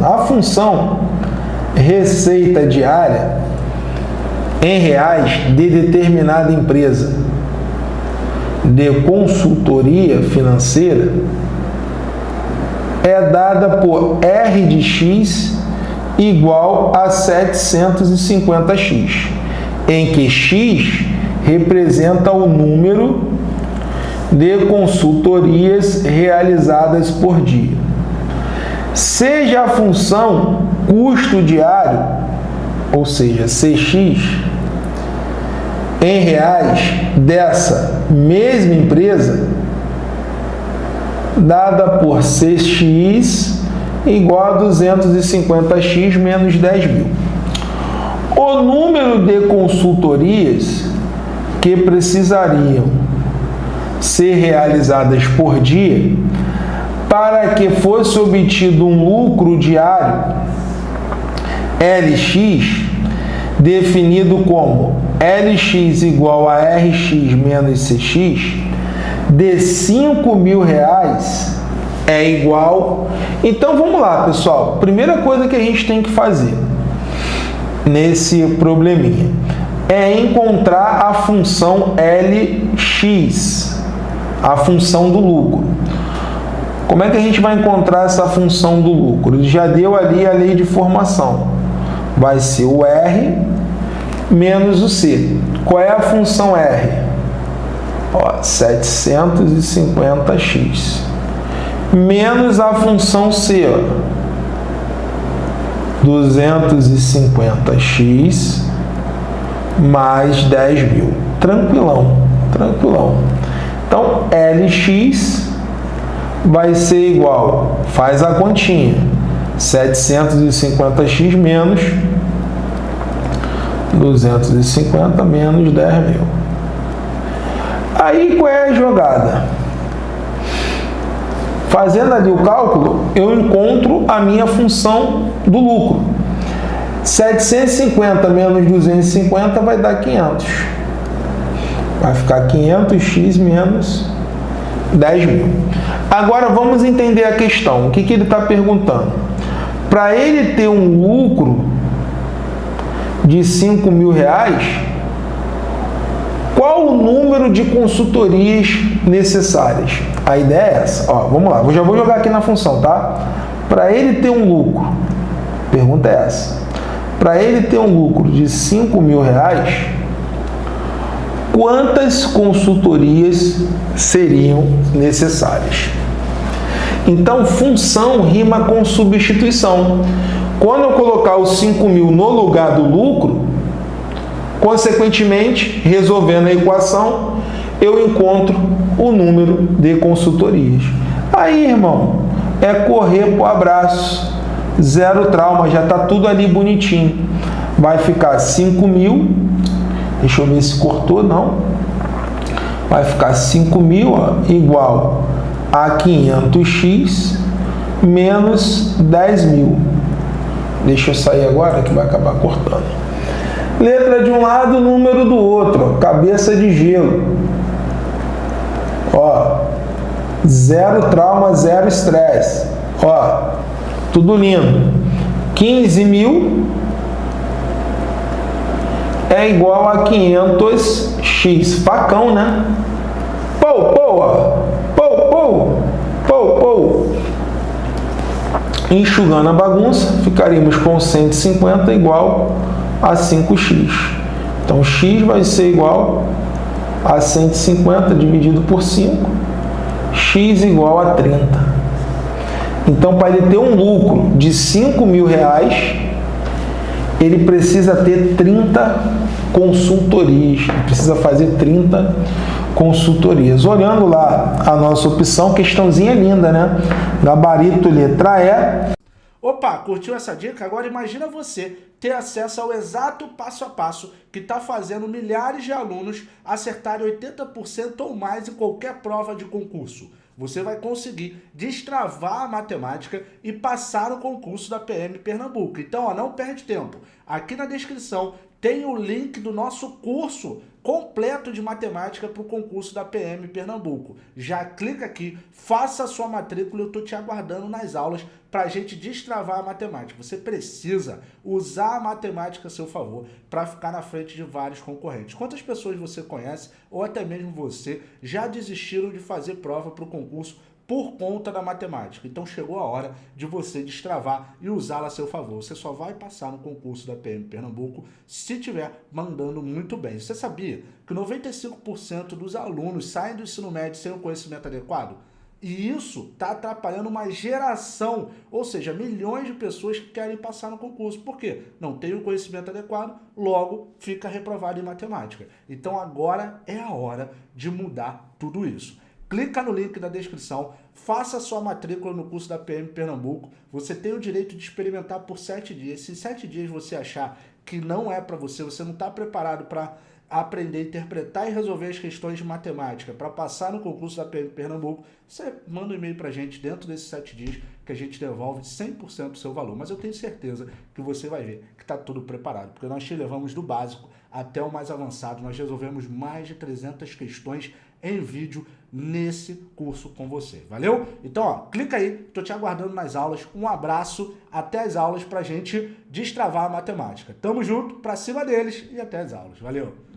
A função receita diária em reais de determinada empresa de consultoria financeira é dada por R de X igual a 750X, em que X representa o número de consultorias realizadas por dia. Seja a função custo diário, ou seja, CX, em reais dessa mesma empresa, dada por CX igual a 250x menos 10 mil. O número de consultorias que precisariam ser realizadas por dia para que fosse obtido um lucro diário LX definido como LX igual a RX menos CX de 5 mil reais é igual. Então vamos lá, pessoal. Primeira coisa que a gente tem que fazer nesse probleminha é encontrar a função LX, a função do lucro. Como é que a gente vai encontrar essa função do lucro? Ele já deu ali a lei de formação. Vai ser o R menos o C. Qual é a função R? Ó, 750x. Menos a função C, ó, 250x mais 10 mil. Tranquilão, tranquilão. Então, LX vai ser igual, faz a continha, 750x menos 250 menos 10 mil. Aí qual é a jogada? Fazendo ali o cálculo, eu encontro a minha função do lucro. 750 menos 250 vai dar 500. Vai ficar 500x menos 10 mil. Agora vamos entender a questão. O que, que ele está perguntando? Para ele ter um lucro de 5 mil reais, qual o número de consultorias necessárias? A ideia é essa. Ó, vamos lá, eu já vou jogar aqui na função, tá? Para ele ter um lucro, pergunta é essa. Para ele ter um lucro de 5 mil reais, quantas consultorias seriam necessárias? Então, função rima com substituição. Quando eu colocar os 5 mil no lugar do lucro, consequentemente, resolvendo a equação, eu encontro o número de consultorias. Aí, irmão, é correr para o abraço zero trauma, já está tudo ali bonitinho. Vai ficar 5 mil, deixa eu ver se cortou, não. Vai ficar 5 mil ó, igual a 500x menos 10 mil. Deixa eu sair agora que vai acabar cortando. Letra de um lado, número do outro. Ó, cabeça de gelo. Ó, zero trauma, zero estresse. Ó, tudo lindo. 15 mil é igual a 500x. Facão, né? Pou, pou. Pou, pou. Pou, pou. Enxugando a bagunça, ficaríamos com 150 igual a 5x. Então, x vai ser igual a 150 dividido por 5, x igual a 30. Então, para ele ter um lucro de 5 mil reais, ele precisa ter 30 consultorias, precisa fazer 30 consultorias. Olhando lá a nossa opção, questãozinha linda, né? Gabarito letra E. Opa, curtiu essa dica? Agora imagina você ter acesso ao exato passo a passo que está fazendo milhares de alunos acertarem 80% ou mais em qualquer prova de concurso você vai conseguir destravar a matemática e passar o concurso da PM Pernambuco. Então, ó, não perde tempo. Aqui na descrição tem o link do nosso curso completo de matemática para o concurso da PM Pernambuco. Já clica aqui, faça a sua matrícula, eu estou te aguardando nas aulas para a gente destravar a matemática. Você precisa usar a matemática a seu favor para ficar na frente de vários concorrentes. Quantas pessoas você conhece, ou até mesmo você, já desistiram de fazer prova para o concurso por conta da matemática. Então chegou a hora de você destravar e usá-la a seu favor. Você só vai passar no concurso da PM Pernambuco se estiver mandando muito bem. Você sabia que 95% dos alunos saem do ensino médio sem o conhecimento adequado? E isso está atrapalhando uma geração, ou seja, milhões de pessoas que querem passar no concurso. Por quê? Não tem o conhecimento adequado, logo fica reprovado em matemática. Então agora é a hora de mudar tudo isso. Clica no link da descrição, faça sua matrícula no curso da PM Pernambuco. Você tem o direito de experimentar por sete dias. Se sete dias você achar que não é para você, você não está preparado para aprender interpretar e resolver as questões de matemática para passar no concurso da PM Pernambuco, você manda um e-mail para a gente dentro desses sete dias que a gente devolve 100% do seu valor. Mas eu tenho certeza que você vai ver que está tudo preparado, porque nós te levamos do básico até o mais avançado. Nós resolvemos mais de 300 questões em vídeo nesse curso com você. Valeu? Então, ó, clica aí, tô te aguardando nas aulas. Um abraço, até as aulas pra gente destravar a matemática. Tamo junto, pra cima deles e até as aulas. Valeu!